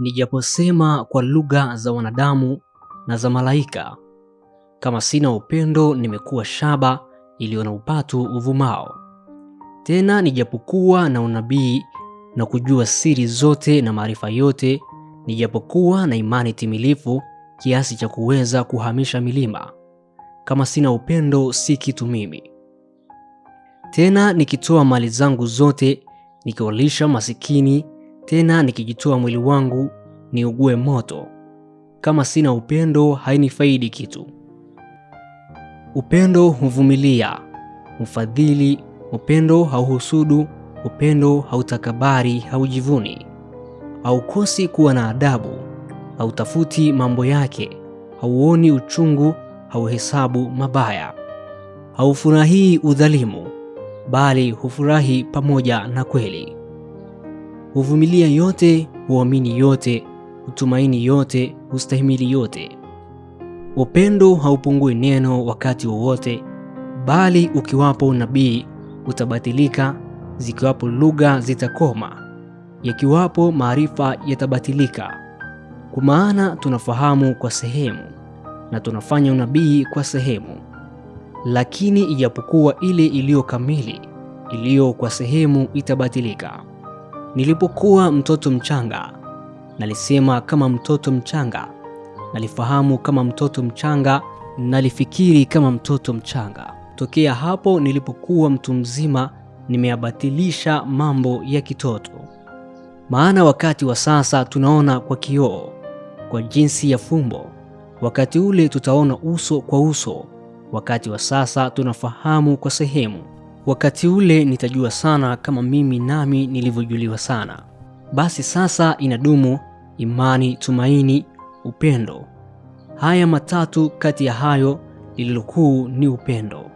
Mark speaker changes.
Speaker 1: nijaposema kwa lugha za wanadamu na za malaika, kama sina upendo, nimekuwa shaba iliyo na upatu uvumao. Tena nijapokuwa na unabii na kujua siri zote na maarifa yote, nijapokuwa na imani timilifu kiasi cha kuweza kuhamisha milima, kama sina upendo, si kitu mimi. Tena nikitoa mali zangu zote nikiwalisha masikini, tena nikijitoa mwili wangu niugue moto, kama sina upendo, hainifaidi kitu. Upendo huvumilia, hufadhili. Upendo hauhusudu. Upendo hautakabari, haujivuni, haukosi kuwa na adabu, hautafuti mambo yake, hauoni uchungu, hauhesabu mabaya, haufurahii udhalimu, bali hufurahi pamoja na kweli. Huvumilia yote, huamini yote, hutumaini yote, hustahimili yote. Upendo haupungui neno wakati wowote, bali ukiwapo unabii utabatilika, zikiwapo lugha zitakoma, yakiwapo maarifa yatabatilika. Kwa maana tunafahamu kwa sehemu na tunafanya unabii kwa sehemu. Lakini ijapokuwa ile iliyo kamili, iliyo kwa sehemu itabatilika. Nilipokuwa mtoto mchanga, nalisema kama mtoto mchanga, nalifahamu kama mtoto mchanga, nalifikiri kama mtoto mchanga. Tokea hapo nilipokuwa mtu mzima, nimeyabatilisha mambo ya kitoto. Maana wakati wa sasa tunaona kwa kioo, kwa jinsi ya fumbo; wakati ule tutaona uso kwa uso. Wakati wa sasa tunafahamu kwa sehemu; wakati ule nitajua sana, kama mimi nami nilivyojuliwa sana. Basi sasa inadumu imani, tumaini, upendo. Haya matatu; kati ya hayo lililokuu ni upendo.